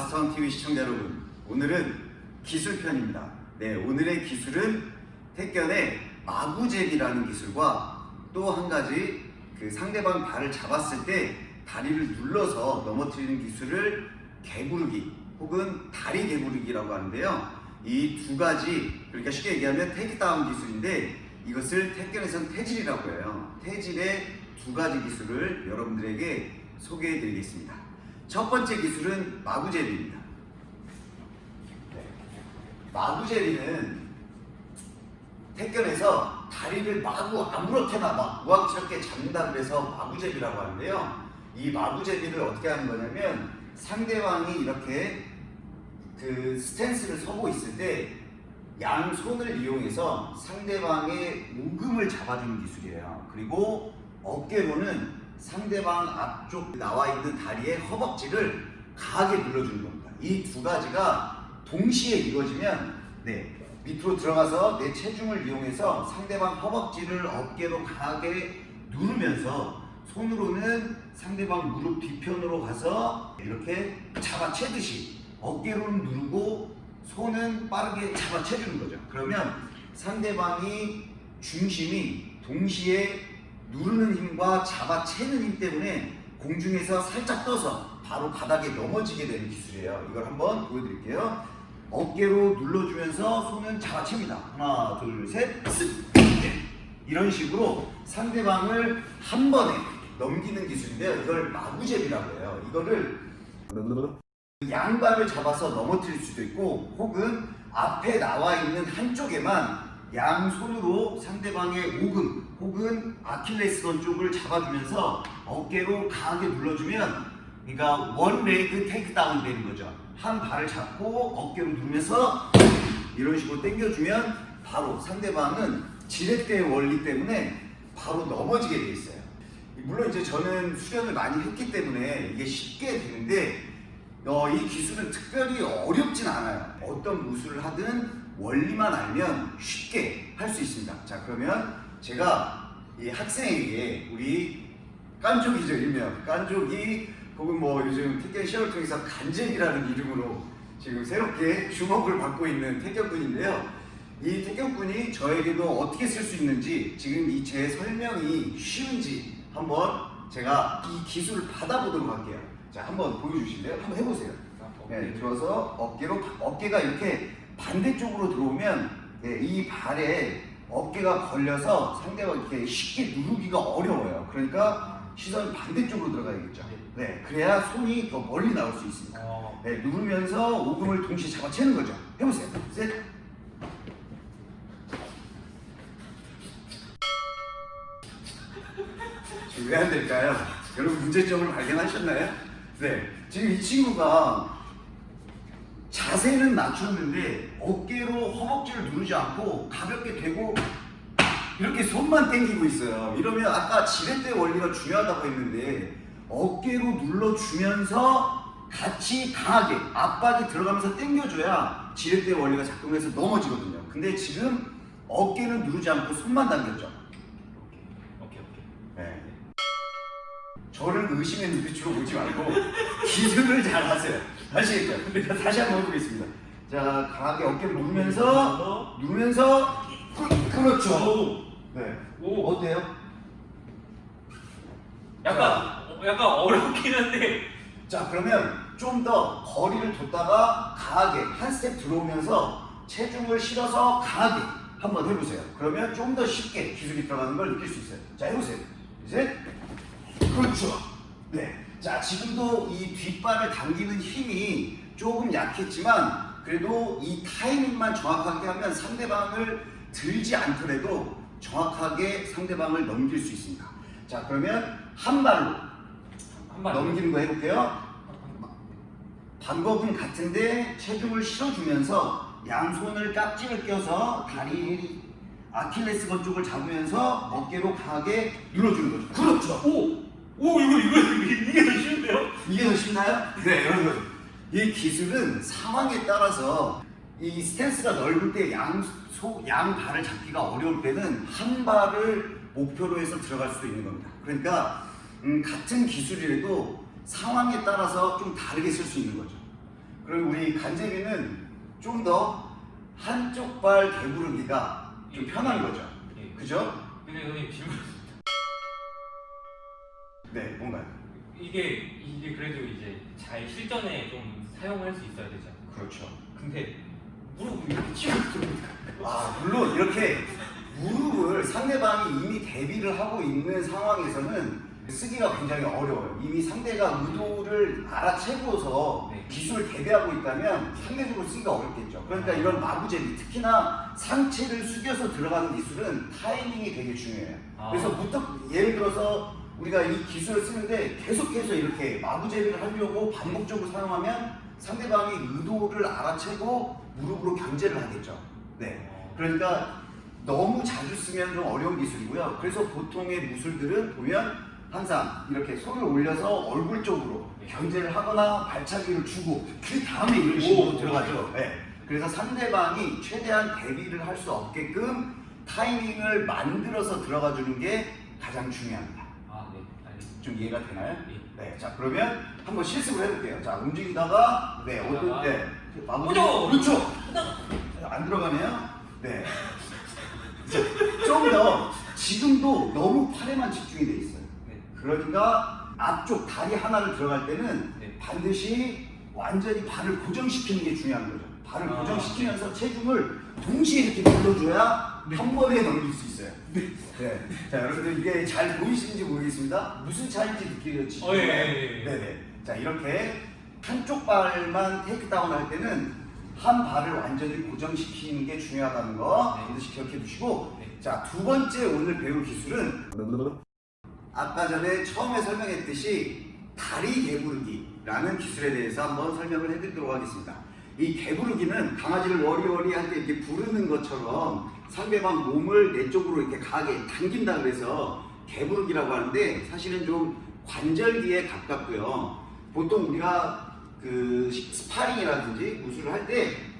와스턴 TV 시청자 여러분 오늘은 기술편입니다. 네 오늘의 기술은 택견의 마구잽이라는 기술과 또 한 가지 그 상대방 발을 잡았을 때 다리를 눌러서 넘어뜨리는 기술을 개구르기 혹은 다리 개구르기라고 하는데요. 이 두 가지 그러니까 쉽게 얘기하면 테이크다운 기술인데 이것을 택견에서는 태질이라고 해요. 태질의 두 가지 기술을 여러분들에게 소개해 드리겠습니다 첫 번째 기술은 마구제비입니다. 네. 마구제비는 택견에서 다리를 마구 아무렇게나 막 우악스럽게 잡는다 그래서 마구제비라고 하는데요. 이 마구제비를 어떻게 하는 거냐면 상대방이 이렇게 그 스탠스를 서고 있을 때 양손을 이용해서 상대방의 우금을 잡아주는 기술이에요. 그리고 어깨로는 상대방 앞쪽 나와 있는 다리의 허벅지를 강하게 눌러주는 겁니다. 이 두 가지가 동시에 이루어지면 네, 밑으로 들어가서 내 체중을 이용해서 상대방 허벅지를 어깨로 강하게 누르면서 손으로는 상대방 무릎 뒤편으로 가서 이렇게 잡아채듯이 어깨로는 누르고 손은 빠르게 잡아채주는 거죠. 그러면 상대방이 중심이 동시에 누르는 힘과 잡아채는 힘 때문에 공중에서 살짝 떠서 바로 바닥에 넘어지게 되는 기술이에요. 이걸 한번 보여드릴게요. 어깨로 눌러주면서 손은 잡아챕니다. 하나, 둘, 셋, 쓱! 네. 이런 식으로 상대방을 한 번에 넘기는 기술인데요. 이걸 마구잽이라고 해요. 이거를 양발을 잡아서 넘어뜨릴 수도 있고 혹은 앞에 나와 있는 한쪽에만 양손으로 상대방의 오금 혹은 아킬레스건 쪽을 잡아주면서 어깨로 강하게 눌러주면 그러니까 원 레그 테이크다운 되는 거죠. 한 발을 잡고 어깨로 누르면서 이런 식으로 당겨주면 바로 상대방은 지렛대의 원리 때문에 바로 넘어지게 돼 있어요. 물론 이제 저는 수련을 많이 했기 때문에 이게 쉽게 되는데 어, 이 기술은 특별히 어렵진 않아요. 어떤 무술을 하든 원리만 알면 쉽게 할 수 있습니다. 자 그러면 제가 이 학생에게 우리 깐족이죠 일명 깐족이 혹은 뭐 요즘 택견 시험을 통해서 간쟁이라는 이름으로 지금 새롭게 주목을 받고 있는 태견군인데요. 이 태견군이 저에게도 어떻게 쓸 수 있는지 지금 이 제 설명이 쉬운지 한번 제가 이 기술을 받아보도록 할게요. 자 한번 보여주실래요? 한번 해보세요. 네, 들어서 어깨로 어깨가 이렇게 반대쪽으로 들어오면 네, 이 발에 어깨가 걸려서 상대가 이렇게 쉽게 누르기가 어려워요. 그러니까 시선이 반대쪽으로 들어가야겠죠. 네, 그래야 손이 더 멀리 나올 수 있습니다. 어. 네, 누르면서 오금을 동시에 잡아채는 거죠. 해보세요. 셋. 왜 안 될까요? 여러분 문제점을 발견하셨나요? 네, 지금 이 친구가 자세는 낮췄는데 어깨로 허벅지를 누르지 않고 가볍게 대고 이렇게 손만 당기고 있어요. 이러면 아까 지렛대 원리가 중요하다고 했는데 어깨로 눌러주면서 같이 강하게 압박이 들어가면서 당겨줘야 지렛대 원리가 작동해서 넘어지거든요. 근데 지금 어깨는 누르지 않고 손만 당겼죠. 오케이 오케이. 네. 저를 의심의 눈빛으로 보지 말고 기술을 잘 하세요. 아시겠죠? 다시 한번 해보겠습니다. 자, 강하게 어깨를 누르면서 누르면서 그, 렇죠 네. 오. 어때요? 약간 어, 약간 어렵긴 한데. 자, 그러면 좀 더 거리를 뒀다가 강하게 한 스텝 들어오면서 체중을 실어서 강하게 한번 해보세요. 그러면 좀 더 쉽게 기술이 들어가는 걸 느낄 수 있어요. 자, 해보세요. 이제 그렇죠. 네. 자, 지금도 이 뒷발을 당기는 힘이 조금 약했지만 그래도 이 타이밍만 정확하게 하면 상대방을 들지 않더라도 정확하게 상대방을 넘길 수 있습니다. 자, 그러면 한 발로 한 발. 넘기는 거 해볼게요. 방법은 같은데 체중을 실어주면서 양손을 깍지를 껴서 다리 아킬레스건 쪽을 잡으면서 어깨로 강하게 눌러주는 거죠. 그렇죠. 오. 오 이거 이거 이게 더 쉬운데요? 이게 더 쉽나요? 네 여러분 이 기술은 상황에 따라서 이 스탠스가 넓을 때양양 발을 잡기가 어려울 때는 한 발을 목표로 해서 들어갈 수도 있는 겁니다 그러니까 음, 같은 기술이라도 상황에 따라서 좀 다르게 쓸 수 있는 거죠 그리고 우리 간제비는 좀 더 한쪽 발 개구르기가 좀 편한 거죠. 예. 그죠? 근데 선생님 질문 네, 뭔가요? 이게 이게 그래도 이제 잘 실전에 좀 사용할 수 있어야 되잖아요. 그렇죠. 근데 무릎을 이렇게 치고 있으면 아, 물론 이렇게 무릎을 상대방이 이미 대비를 하고 있는 상황에서는 쓰기가 굉장히 어려워요. 이미 상대가 의도를 알아채고서 네. 기술을 대비하고 있다면 상대적으로 쓰기가 어렵겠죠. 그러니까 이런 마구제비, 특히나 상체를 숙여서 들어가는 기술은 타이밍이 되게 중요해요. 아. 그래서 무턱 예를 들어서 우리가 이 기술을 쓰는데 계속해서 이렇게 마구제비를 하려고 반복적으로 사용하면 상대방이 의도를 알아채고 무릎으로 견제를 하겠죠. 네. 그러니까 너무 자주 쓰면 좀 어려운 기술이고요. 그래서 보통의 무술들은 보면 항상 이렇게 손을 올려서 얼굴 쪽으로 견제를 하거나 발차기를 주고 그 다음에 이런 식으로 오. 들어가죠. 네. 그래서 상대방이 최대한 대비를 할 수 없게끔 타이밍을 만들어서 들어가 주는 게 가장 중요합니다. 아. 좀 이해가 되나요? 예. 네. 자, 그러면 한번 실습을 해볼게요. 자, 움직이다가 네, 어떤 네. 마무리. 그렇죠. 안 들어가네요. 네. 좀 더 지금도 너무 팔에만 집중이 돼 있어요. 네. 그러니까 앞쪽 다리 하나를 들어갈 때는 네. 반드시 완전히 발을 고정시키는 게 중요한 거죠. 발을 아. 고정시키면서 체중을 동시에 이렇게 눌러줘야 한 번에 넘길 수 있어요. 네. 자, 여러분들 이게 잘 보이시는지 모르겠습니다. 무슨 차이인지 느끼겠지? 어, 예, 예, 예. 네네. 자, 이렇게 한쪽 발만 테이크다운 할 때는 한 발을 완전히 고정시키는 게 중요하다는 거 네. 반드시 기억해 두시고 네. 자, 두 번째 오늘 배울 기술은 아까 전에 처음에 설명했듯이 다리 개부르기라는 기술에 대해서 한번 설명을 해드리도록 하겠습니다. 이 개부르기는 강아지를 워리워리 할 때 이렇게 부르는 것처럼 상대방 몸을 내 쪽으로 이렇게 강하게 당긴다 그래서 개부르기라고 하는데 사실은 좀 관절기에 가깝고요. 보통 우리가 그 스파링이라든지 무술을 할 때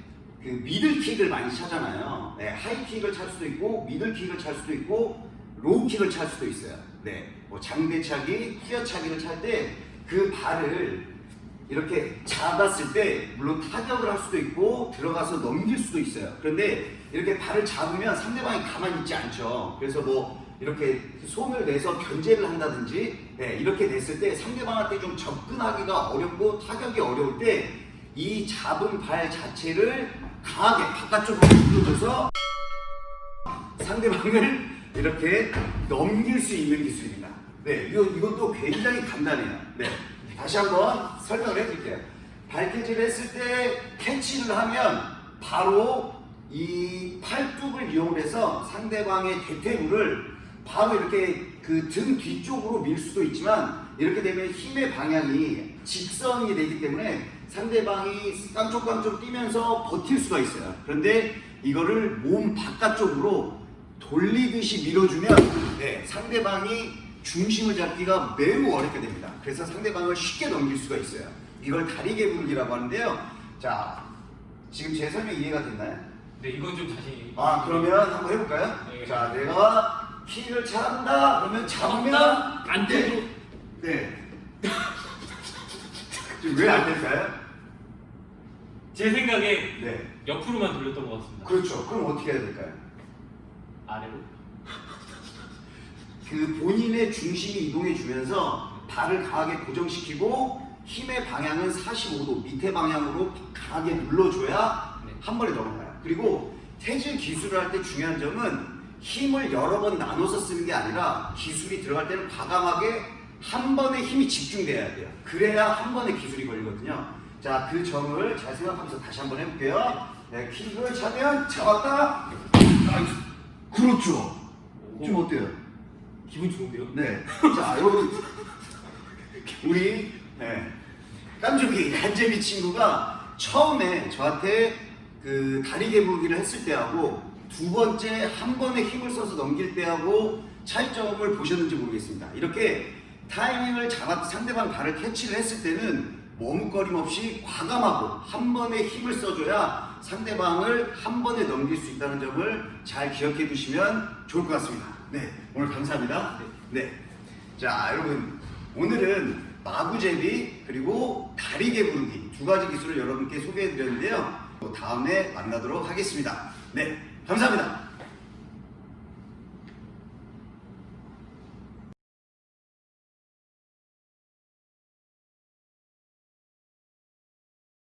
그 middle kick을 많이 차잖아요. 네, high kick을 찰 수도 있고 middle kick을 찰 수도 있고 low kick을 찰 수도 있어요. 네, 뭐 장대차기, 후려차기를 찰 때 그 발을 이렇게 잡았을 때 물론 타격을 할 수도 있고 들어가서 넘길 수도 있어요. 그런데 이렇게 발을 잡으면 상대방이 가만히 있지 않죠. 그래서 뭐 이렇게 손을 내서 견제를 한다든지 네, 이렇게 됐을 때 상대방한테 좀 접근하기가 어렵고 타격이 어려울 때 이 잡은 발 자체를 강하게 바깥쪽으로 눌러줘서 상대방을 이렇게 넘길 수 있는 기술입니다. 네, 이것도 굉장히 간단해요. 네, 다시 한번 설명을 해드릴게요. 발캐치를 했을 때 캐치를 하면 바로 이 팔뚝을 이용해서 상대방의 대퇴부를 바로 이렇게 그 등 뒤쪽으로 밀 수도 있지만 이렇게 되면 힘의 방향이 직선이 되기 때문에 상대방이 깡총깡총 뛰면서 버틸 수가 있어요. 그런데 이거를 몸 바깥쪽으로 돌리듯이 밀어주면 네, 상대방이 중심을 잡기가 매우 어렵게 됩니다. 그래서 상대방을 쉽게 넘길 수가 있어요. 이걸 다리 개불기라고 하는데요. 자, 지금 제 설명 이해가 됐나요? 네, 이건 좀 자신이. 아, 그러면 한번 해볼까요? 네. 자, 내가 키를 찬다. 그러면 잡으면 안 돼. 되고. 네. 지금 왜 안 될까요? 제 생각에 네. 옆으로만 돌렸던 것 같습니다. 그렇죠. 그럼 어떻게 해야 될까요? 아래로. 그 본인의 중심이 이동해 주면서 발을 강하게 고정시키고 힘의 방향은 45도 밑에 방향으로 강하게 눌러줘야 네. 한 번에 넘어가요. 그리고 태질 기술을 할 때 중요한 점은 힘을 여러 번 나눠서 쓰는 게 아니라 기술이 들어갈 때는 과감하게 한 번에 힘이 집중돼야 돼요. 그래야 한 번에 기술이 걸리거든요. 자, 그 점을 잘 생각하면서 다시 한번 해볼게요. 네, 킥을 차면 잡았다. 아이, 그렇죠. 좀 어때요? 기분 좋은데요? 네. 자, 여러분. 우리, 네. 깜짝이 간제비 친구가 처음에 저한테 그 다리 개불기를 했을 때하고 두 번째 한 번에 힘을 써서 넘길 때하고 차이점을 보셨는지 모르겠습니다. 이렇게 타이밍을 잡아 상대방 발을 캐치를 했을 때는 머뭇거림 없이 과감하고 한 번에 힘을 써줘야 상대방을 한 번에 넘길 수 있다는 점을 잘 기억해 두시면 좋을 것 같습니다. 네, 오늘 감사합니다. 네. 자, 여러분. 오늘은 마구제비 그리고 다리개 부르기 두 가지 기술을 여러분께 소개해 드렸는데요. 다음에 만나도록 하겠습니다. 네, 감사합니다.